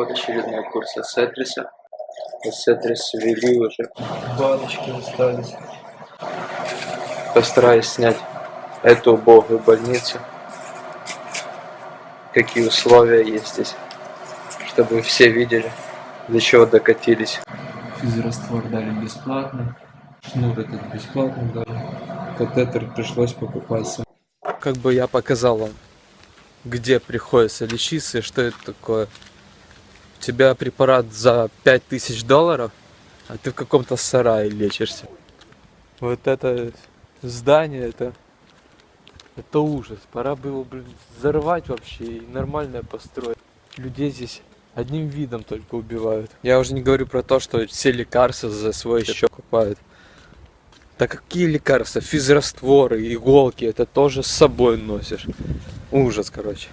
Вот очередной курс Эссетриса. Эссетрис ввели уже. Баночки остались. Постараюсь снять эту убогую больницу. Какие условия есть здесь. Чтобы все видели, до чего докатились. Физраствор дали бесплатно. Шнур этот бесплатно дали. Катетер пришлось покупать сам. как бы я показал вам, где приходится лечиться и что это такое. У тебя препарат за 5000 долларов, а ты в каком-то сарае лечишься. Вот это здание, это, это ужас. Пора было, блин, взорвать вообще и нормально построить. Людей здесь одним видом только убивают. Я уже не говорю про то, что все лекарства за свой счет покупают. Да какие лекарства? Физрастворы, иголки, это тоже с собой носишь. Ужас, короче.